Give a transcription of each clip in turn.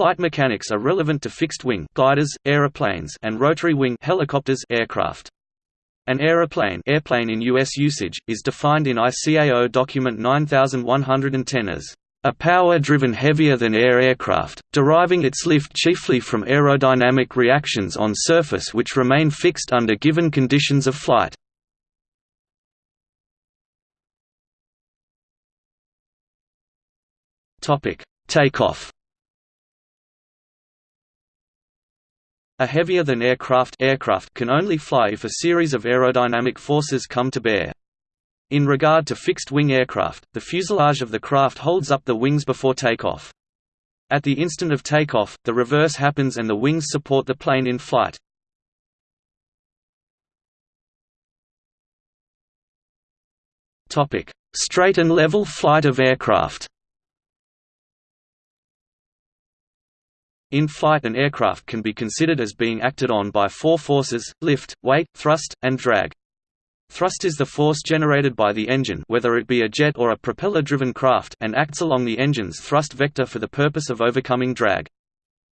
Flight mechanics are relevant to fixed-wing gliders, aeroplanes, and rotary-wing helicopters aircraft. An aeroplane, airplane in US usage is defined in ICAO document 9110 as a power-driven heavier-than-air aircraft, deriving its lift chiefly from aerodynamic reactions on surface which remain fixed under given conditions of flight. Takeoff A heavier-than-aircraft aircraft can only fly if a series of aerodynamic forces come to bear. In regard to fixed-wing aircraft, the fuselage of the craft holds up the wings before takeoff. At the instant of takeoff, the reverse happens and the wings support the plane in flight. Straight and level flight of aircraft In flight an aircraft can be considered as being acted on by four forces, lift, weight, thrust, and drag. Thrust is the force generated by the engine whether it be a jet or a propeller-driven craft and acts along the engine's thrust vector for the purpose of overcoming drag.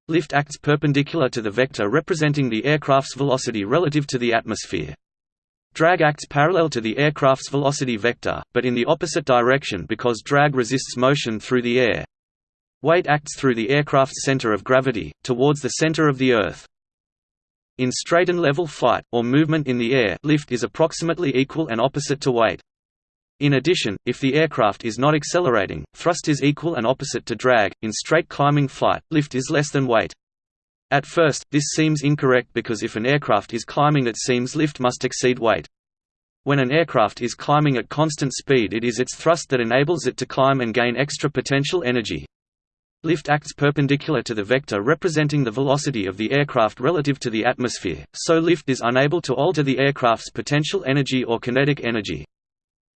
Lift acts perpendicular to the vector representing the aircraft's velocity relative to the atmosphere. Drag acts parallel to the aircraft's velocity vector, but in the opposite direction because drag resists motion through the air. Weight acts through the aircraft's center of gravity, towards the center of the Earth. In straight and level flight, or movement in the air lift is approximately equal and opposite to weight. In addition, if the aircraft is not accelerating, thrust is equal and opposite to drag. In straight climbing flight, lift is less than weight. At first, this seems incorrect because if an aircraft is climbing it seems lift must exceed weight. When an aircraft is climbing at constant speed it is its thrust that enables it to climb and gain extra potential energy. Lift acts perpendicular to the vector representing the velocity of the aircraft relative to the atmosphere, so lift is unable to alter the aircraft's potential energy or kinetic energy.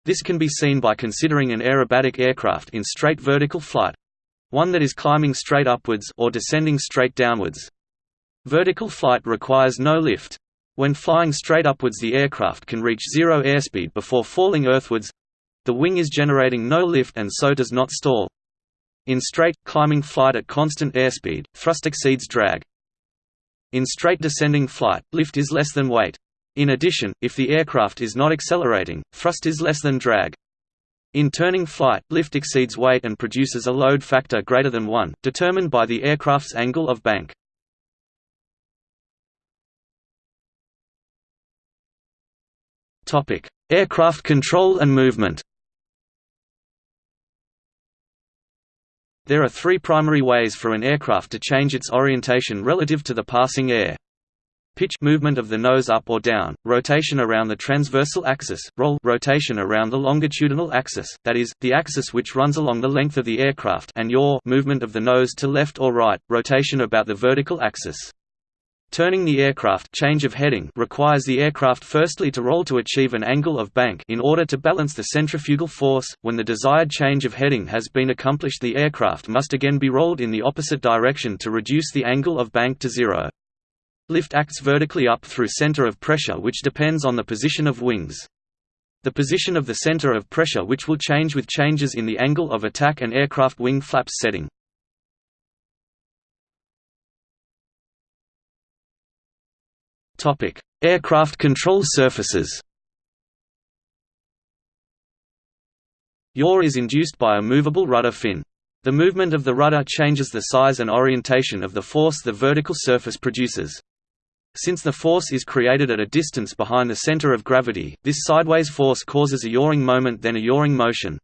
This can be seen by considering an aerobatic aircraft in straight vertical flight—one that is climbing straight upwards or descending straight downwards. Vertical flight requires no lift. When flying straight upwards the aircraft can reach zero airspeed before falling earthwards. The wing is generating no lift and so does not stall. In straight, climbing flight at constant airspeed, thrust exceeds drag. In straight descending flight, lift is less than weight. In addition, if the aircraft is not accelerating, thrust is less than drag. In turning flight, lift exceeds weight and produces a load factor greater than 1, determined by the aircraft's angle of bank. Aircraft control and movement There are three primary ways for an aircraft to change its orientation relative to the passing air. Pitch movement of the nose up or down, rotation around the transversal axis, roll rotation around the longitudinal axis, that is, the axis which runs along the length of the aircraft and yaw movement of the nose to left or right, rotation about the vertical axis. Turning the aircraft change of heading requires the aircraft firstly to roll to achieve an angle of bank in order to balance the centrifugal force. When the desired change of heading has been accomplished the aircraft must again be rolled in the opposite direction to reduce the angle of bank to zero. Lift acts vertically up through center of pressure which depends on the position of wings. The position of the center of pressure which will change with changes in the angle of attack and aircraft wing flaps setting. Topic: Aircraft control surfaces. Yaw is induced by a movable rudder fin. The movement of the rudder changes the size and orientation of the force the vertical surface produces. Since the force is created at a distance behind the center of gravity, this sideways force causes a yawing moment then a yawing motion.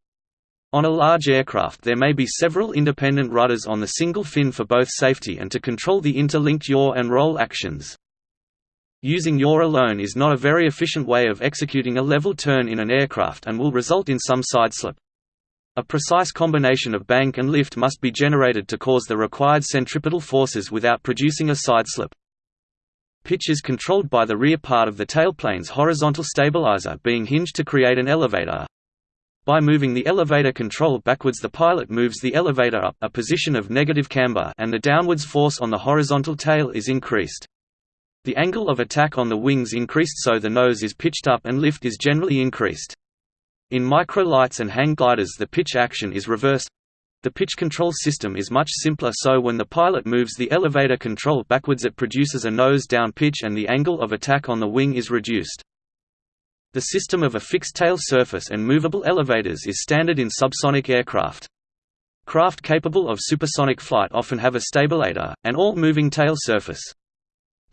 On a large aircraft there may be several independent rudders on the single fin for both safety and to control the interlinked yaw and roll actions. Using yaw alone is not a very efficient way of executing a level turn in an aircraft and will result in some sideslip. A precise combination of bank and lift must be generated to cause the required centripetal forces without producing a sideslip. Pitch is controlled by the rear part of the tailplane's horizontal stabilizer being hinged to create an elevator. By moving the elevator control backwards the pilot moves the elevator up a position of negative camber and the downwards force on the horizontal tail is increased. The angle of attack on the wings increased so the nose is pitched up and lift is generally increased. In microlights and hang gliders the pitch action is reversed. The pitch control system is much simpler so when the pilot moves the elevator control backwards it produces a nose-down pitch and the angle of attack on the wing is reduced. The system of a fixed tail surface and movable elevators is standard in subsonic aircraft. Craft capable of supersonic flight often have a stabilator, and all moving tail surface.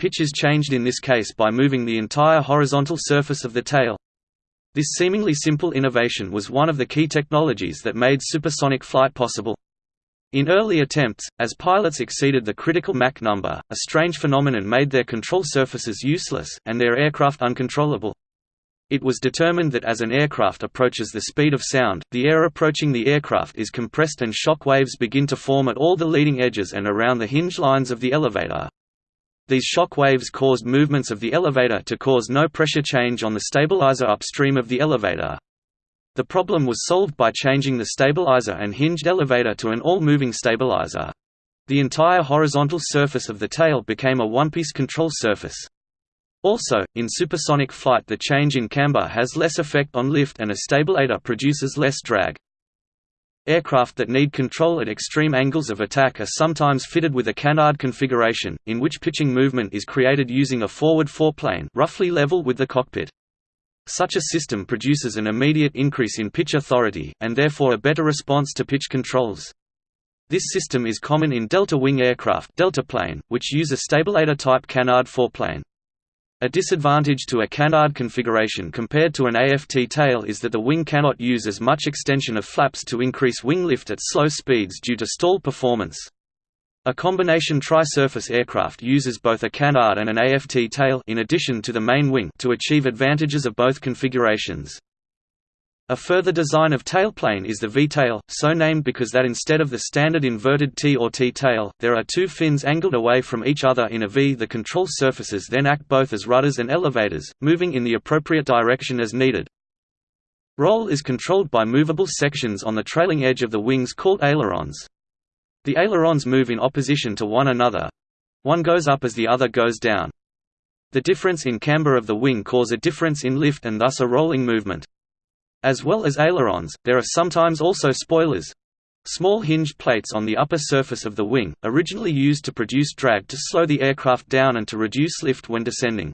Pitch is changed in this case by moving the entire horizontal surface of the tail. This seemingly simple innovation was one of the key technologies that made supersonic flight possible. In early attempts, as pilots exceeded the critical Mach number, a strange phenomenon made their control surfaces useless, and their aircraft uncontrollable. It was determined that as an aircraft approaches the speed of sound, the air approaching the aircraft is compressed and shock waves begin to form at all the leading edges and around the hinge lines of the elevator. These shock waves caused movements of the elevator to cause no pressure change on the stabilizer upstream of the elevator. The problem was solved by changing the stabilizer and hinged elevator to an all-moving stabilizer. The entire horizontal surface of the tail became a one-piece control surface. Also, in supersonic flight the change in camber has less effect on lift and a stabilator produces less drag. Aircraft that need control at extreme angles of attack are sometimes fitted with a canard configuration, in which pitching movement is created using a forward foreplane roughly level with the cockpit. Such a system produces an immediate increase in pitch authority, and therefore a better response to pitch controls. This system is common in delta-wing aircraft deltaplane, which use a stabilator-type canard foreplane. A disadvantage to a canard configuration compared to an AFT tail is that the wing cannot use as much extension of flaps to increase wing lift at slow speeds due to stall performance. A combination tri-surface aircraft uses both a canard and an AFT tail in addition to the main wing to achieve advantages of both configurations. A further design of tailplane is the V-tail, so named because that instead of the standard inverted T or T-tail, there are two fins angled away from each other in a V. The control surfaces then act both as rudders and elevators, moving in the appropriate direction as needed. Roll is controlled by movable sections on the trailing edge of the wings called ailerons. The ailerons move in opposition to one another. One goes up as the other goes down. The difference in camber of the wing cause a difference in lift and thus a rolling movement. As well as ailerons, there are sometimes also spoilers. Small hinged plates on the upper surface of the wing, originally used to produce drag to slow the aircraft down and to reduce lift when descending.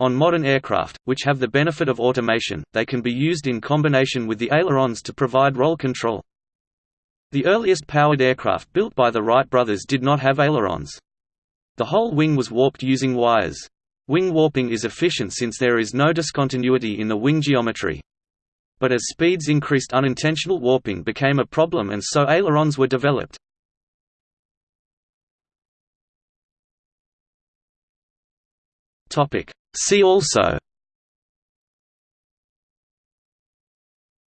On modern aircraft, which have the benefit of automation, they can be used in combination with the ailerons to provide roll control. The earliest powered aircraft built by the Wright brothers did not have ailerons. The whole wing was warped using wires. Wing warping is efficient since there is no discontinuity in the wing geometry. But as speeds increased unintentional warping became a problem and so ailerons were developed. See also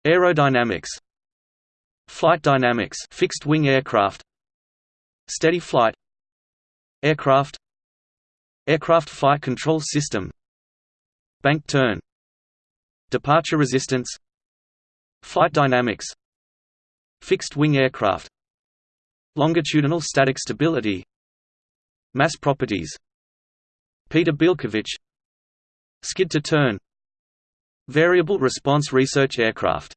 Aerodynamics Flight dynamics fixed wing aircraft Steady flight Aircraft Aircraft flight control system Bank turn Departure resistance Flight dynamics Fixed-wing aircraft Longitudinal static stability Mass properties Peter Bielkowicz Skid to turn Variable response research aircraft